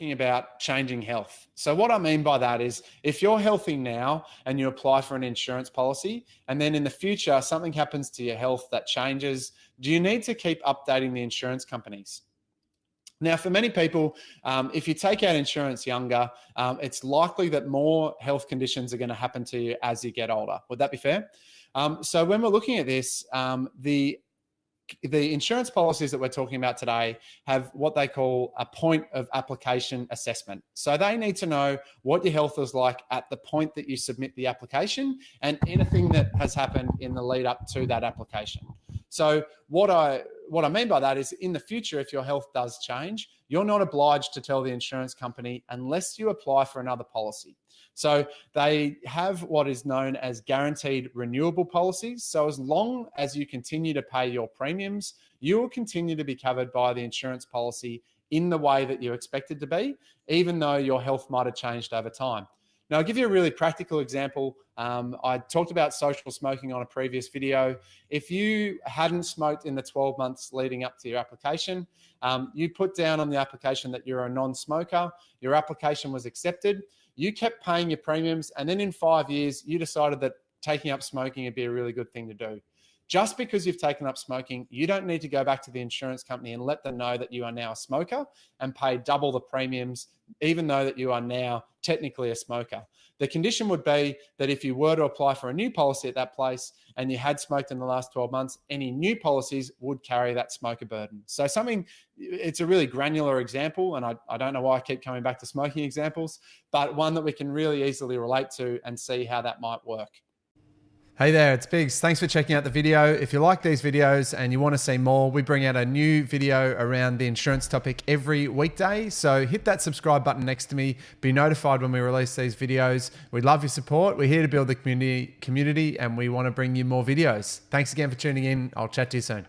talking about changing health. So what I mean by that is if you're healthy now and you apply for an insurance policy and then in the future something happens to your health that changes, do you need to keep updating the insurance companies? Now, for many people, um, if you take out insurance younger, um, it's likely that more health conditions are going to happen to you as you get older. Would that be fair? Um, so when we're looking at this, um, the the insurance policies that we're talking about today have what they call a point of application assessment. So they need to know what your health is like at the point that you submit the application and anything that has happened in the lead up to that application. So what I what I mean by that is in the future, if your health does change, you're not obliged to tell the insurance company unless you apply for another policy. So they have what is known as guaranteed renewable policies. So as long as you continue to pay your premiums, you will continue to be covered by the insurance policy in the way that you expected to be, even though your health might have changed over time. Now, I'll give you a really practical example. Um, I talked about social smoking on a previous video. If you hadn't smoked in the 12 months leading up to your application, um, you put down on the application that you're a non-smoker, your application was accepted, you kept paying your premiums, and then in five years, you decided that taking up smoking would be a really good thing to do. Just because you've taken up smoking, you don't need to go back to the insurance company and let them know that you are now a smoker and pay double the premiums, even though that you are now technically a smoker. The condition would be that if you were to apply for a new policy at that place and you had smoked in the last 12 months, any new policies would carry that smoker burden. So something, it's a really granular example, and I, I don't know why I keep coming back to smoking examples, but one that we can really easily relate to and see how that might work. Hey there, it's Biggs. Thanks for checking out the video. If you like these videos and you want to see more, we bring out a new video around the insurance topic every weekday. So hit that subscribe button next to me. Be notified when we release these videos. We love your support. We're here to build the community, community and we want to bring you more videos. Thanks again for tuning in. I'll chat to you soon.